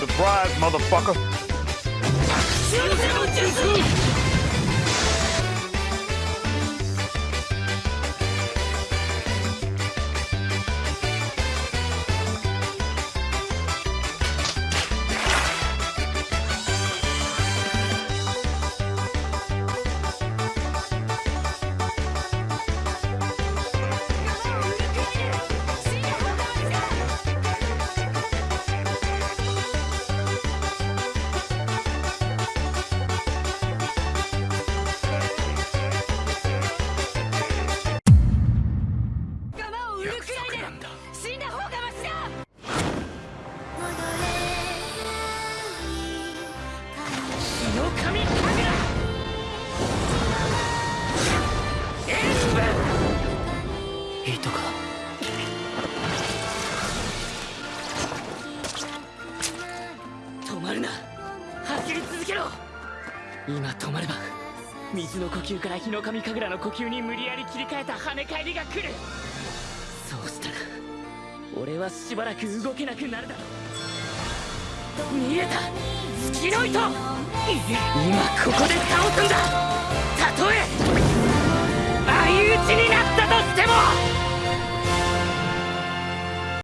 Surprise, motherfucker. 死んだ方がマシだ！か止まるな。走り続けろ！今止まれば水の呼吸から日の神神楽の呼吸に無理やり切り替えた跳ね返りが来る。そうしたら俺はしばらく動けなくなるだろう。見えた。月の糸!》いえ今ここで倒すんだ。たとえ。